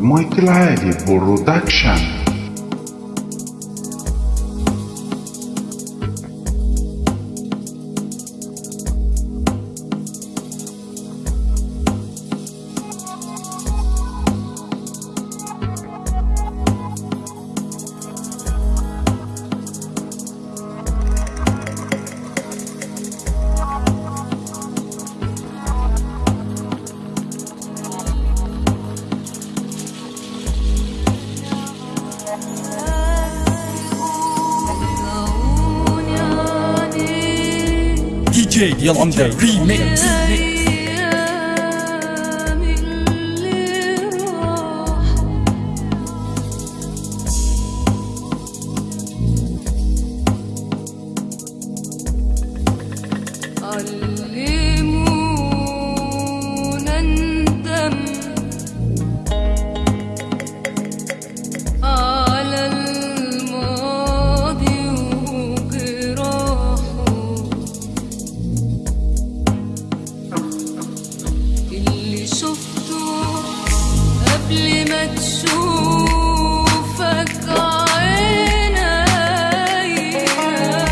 Michael Ivy Production. Yeah, I'm the remix.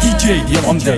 DJ يلا مدى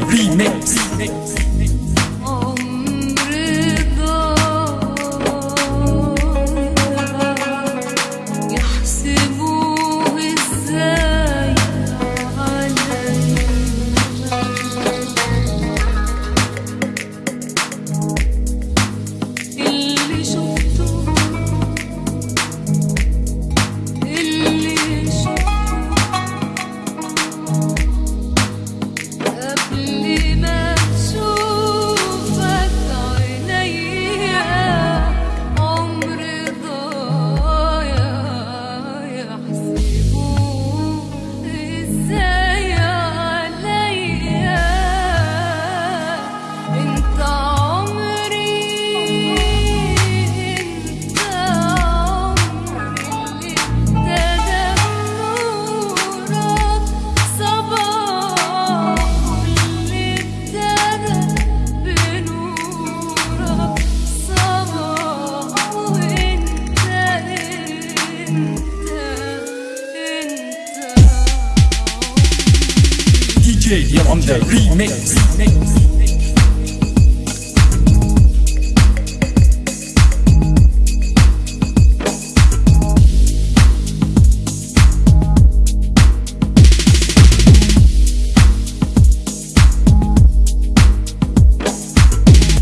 DJ, yo, I'm the remix. remix.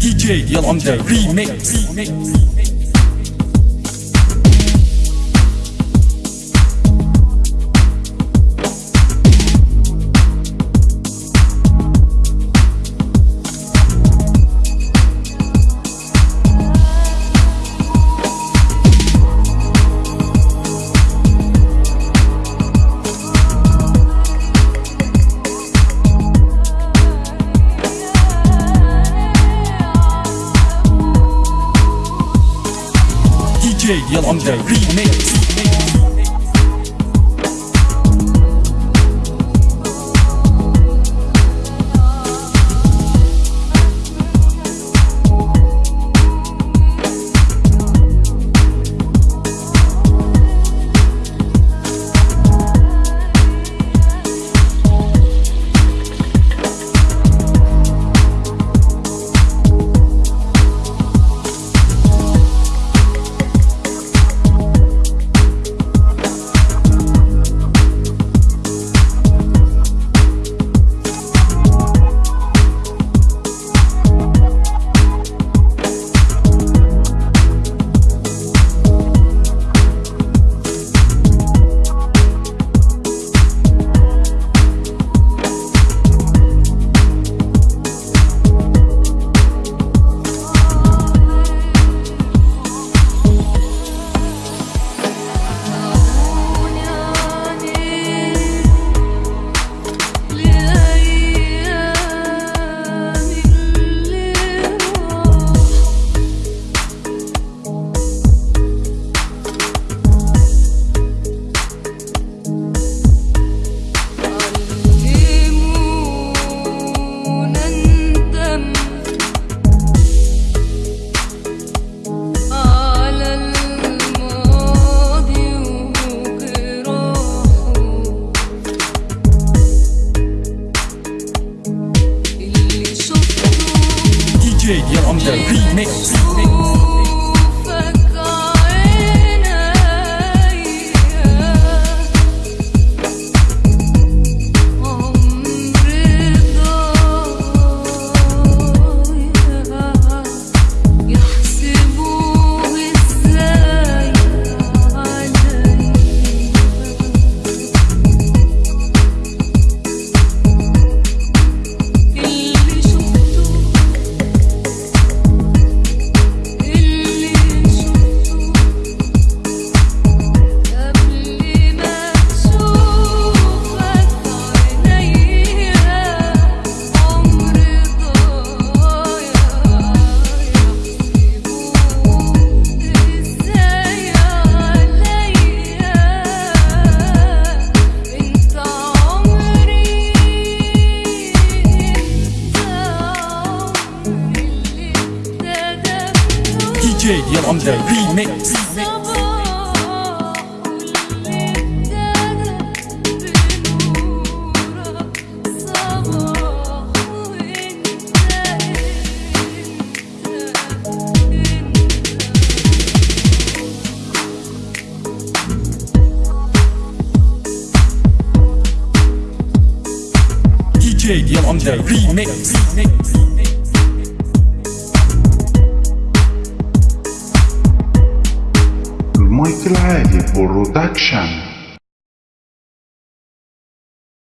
DJ, yo, I'm the remix. remix. Yell, I'm the remix. Yeah, I'm the remix. DJ on the remix. DJ on the remix. remix. Michael Ivy Production